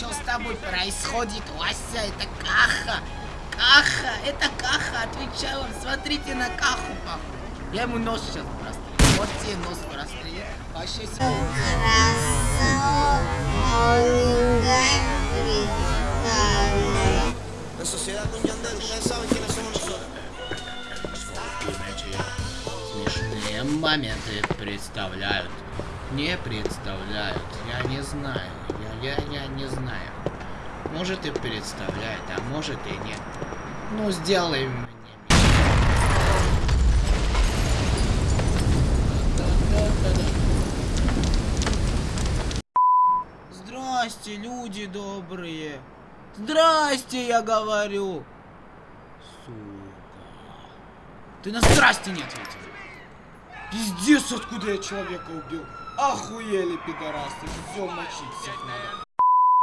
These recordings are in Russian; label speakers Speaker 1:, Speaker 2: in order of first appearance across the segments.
Speaker 1: Что с тобой происходит, Вася? Это Каха. Каха, это Каха. Отвечаю вам, смотрите на Каху, паху. Я ему нос сейчас прострелю. Вот тебе нос прострелю. Вообще
Speaker 2: La sociedad con Yandel, ustedes saben quiénes somos nosotros.
Speaker 1: Смешные моменты представляют. Не представляют. Я не знаю. Я, я, я не знаю. Может и представляет, а может и нет. Ну, сделай мне. Здрасте, люди добрые. Здрасте, я говорю. Сука. Ты на здрасте не ответил. Пиздец, откуда я человека убил. Охуели, пидорасы. Все, мочить всех надо.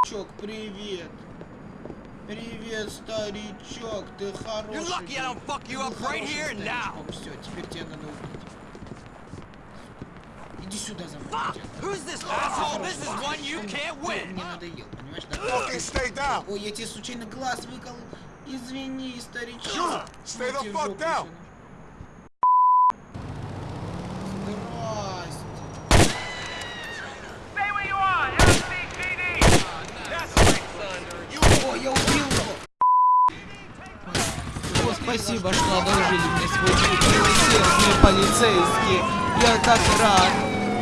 Speaker 1: Чок, привет. Привет, старичок, ты хороший.
Speaker 3: You're lucky I don't fuck you up right here and now.
Speaker 1: Все, теперь тебя надо убить. Иди сюда за мной.
Speaker 3: Fuck!
Speaker 1: тебя.
Speaker 3: Who's this asshole? This is one you
Speaker 1: Ты
Speaker 3: can't
Speaker 1: мне-
Speaker 3: win.
Speaker 1: Мне надоел, понимаешь, да?
Speaker 4: Fucking stay down.
Speaker 1: Ой, я тебе случайно глаз выкол. Извини, старичок.
Speaker 4: Sure, stay the
Speaker 1: тебе
Speaker 4: fuck down.
Speaker 1: еще Здрасте.
Speaker 5: Stay where you are! LCPD! That's right, son.
Speaker 1: О, я убил его! О, спасибо, что одолжили мне свой милосердные полицейские. Я так рад.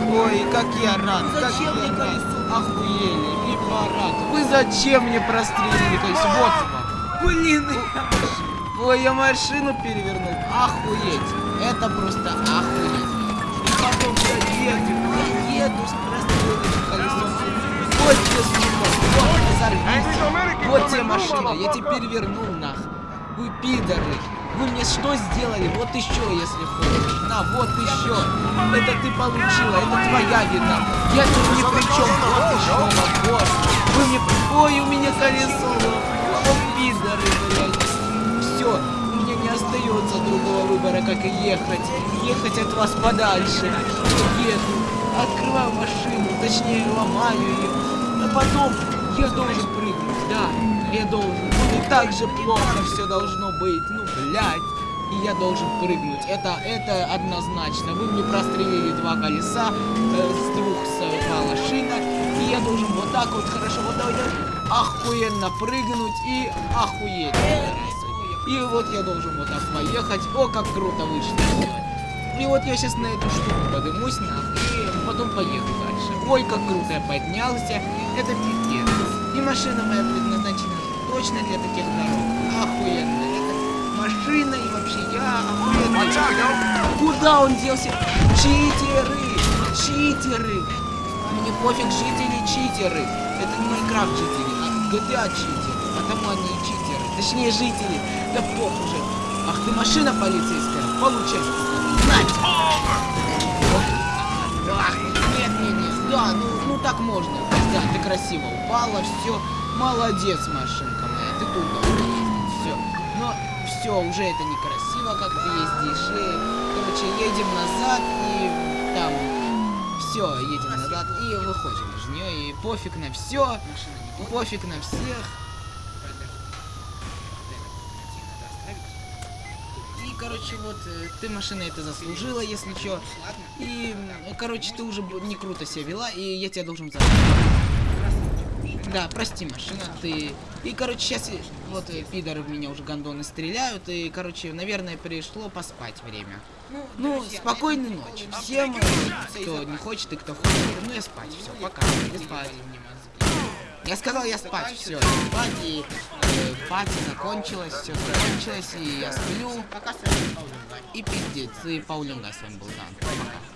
Speaker 1: Ой, как я рад. Зачем мне колесо? Охуели, и парад. Вы зачем мне прострелили колесо? Вот вам. Блин, Ой, я машину перевернул. Охуеть. Это просто охуеть. И потом я еду, я еду с простреленным колесом. Вот тебе, сука, вот разорвись. Вот тебе машина, я тебе перевернул нах. Вы пидоры. Вы мне что сделали? Вот еще, если хочешь. На, вот еще. Это ты получила, это твоя вина. Я тут ни при чем. Вот еще, вот. Вы мне... Ой, у меня колесо. О, пидоры, блядь. Все, меня не остается другого выбора, как и ехать. Ехать от вас подальше. Еду, открываю машину, точнее ломаю ее. А потом я должен прыгнуть, да, я должен. И так же плохо все должно быть, ну, блядь. И я должен прыгнуть. Это, это однозначно. Вы мне прострелили два колеса, э, с двух совпала шина. И я должен вот так вот хорошо, вот давай, давай, охуенно прыгнуть и охуеть. И вот я должен вот так поехать. О, как круто вышло. И вот я сейчас на эту штуку подымусь нахуй, потом поеду дальше. Ой, как круто я поднялся. Это пиздец. И машина моя предназначена точно для таких дорог. Охуенно. Это машина и вообще я охуенно. Куда он делся? Читеры! Читеры! Мне пофиг, жители читеры. Это не Майнкрафт жители, а GTA читеры. Потому они и читеры. Точнее, жители. Да пох уже. Ах ты машина полицейская. Получай. Знать. Ах, нет, нет, нет. Да, ну, ну так можно. Да, ты красиво упала, все. Молодец, машинка моя. Ты тут. Все. Но все, уже это некрасиво, как ты ездишь. И, короче, едем назад и там все, едем назад и выходим из нее. И пофиг на все. Пофиг на всех. Короче, вот, э, ты машина это заслужила, если чё. И, короче, ты уже не круто себя вела, и я тебя должен забыть. Да, прости, машина, ты... И, короче, сейчас вот э, пидоры в меня уже гондоны стреляют, и, короче, наверное, пришло поспать время. Ну, спокойной ночи всем, э, кто не хочет и кто хочет. Ну, я спать, все, пока, я спать. Я сказал, я спать, все, спать, и пати закончилась, все закончилось, и я сплю. И пиздец, и Паулинга с вами был, да, пока.